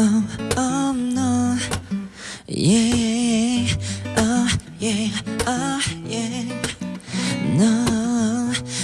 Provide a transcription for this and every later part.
oh, oh, no. Yeah, oh, yeah, oh. No,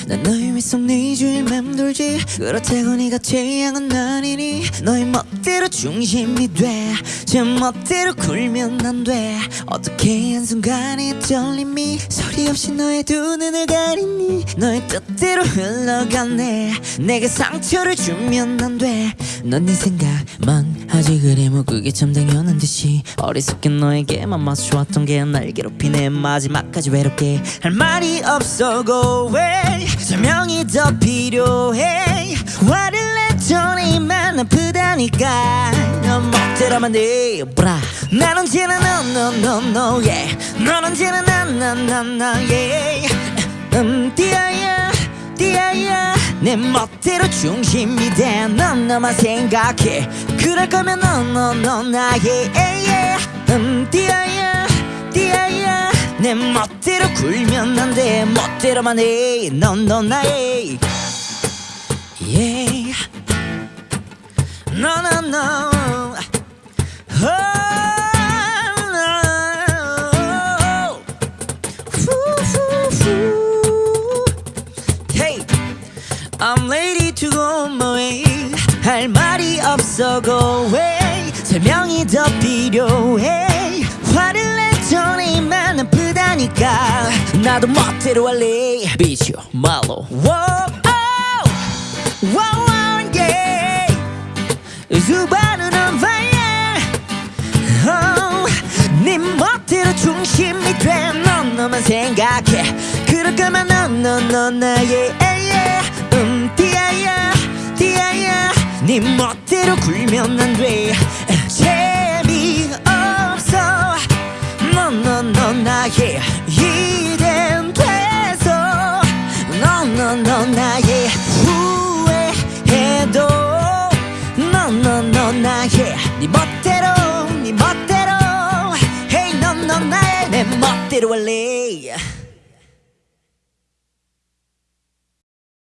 난 너의 위속 네 주위 맴돌지. 그렇다고 네가 태양은 아니니. 너의 멋대로 중심이 돼제 멋대로 굴면 안돼. 어떻게 한순간에 떨림이 소리 없이 너의 두 눈을 가리니. 너의 뜻대로 흘러가네. 내게 상처를 주면 안돼넌 네 생각만 하지. 그래 뭐 그게 참 당연한 듯이. 어리석게 너에게만 맞춰왔던 게 날 괴롭히네. 마지막까지 외롭게 할 말이 없어. Go away 설명이 더 필요해. 화를 냈더니 만 아프다니까. 넌 멋대로만 돼 브라. 난 언제나 no no no no 넌 언제나 나나나나 yeah 음 띠아야 띠아야. 내 멋대로 중심이 돼넌 너만 생각해. 그럴 거면 너너너 나의. yeah. 음 띠아야 띠아야 내 멋대로 굴면 안 돼 멋대로만 해넌넌 나의 oh. Hey I'm ready to go my way 할 말이 없어 go away 설명이 더 필요해 아프다니까 나도 멋대로 할래. 비죠 말로 수많은 fire oh, 네 멋대로 중심이 돼넌 너만 생각해. 그럴 거면 넌넌넌 나의. 음 띠아야 띠아야. 네 멋대로 굴면 안돼 멋대로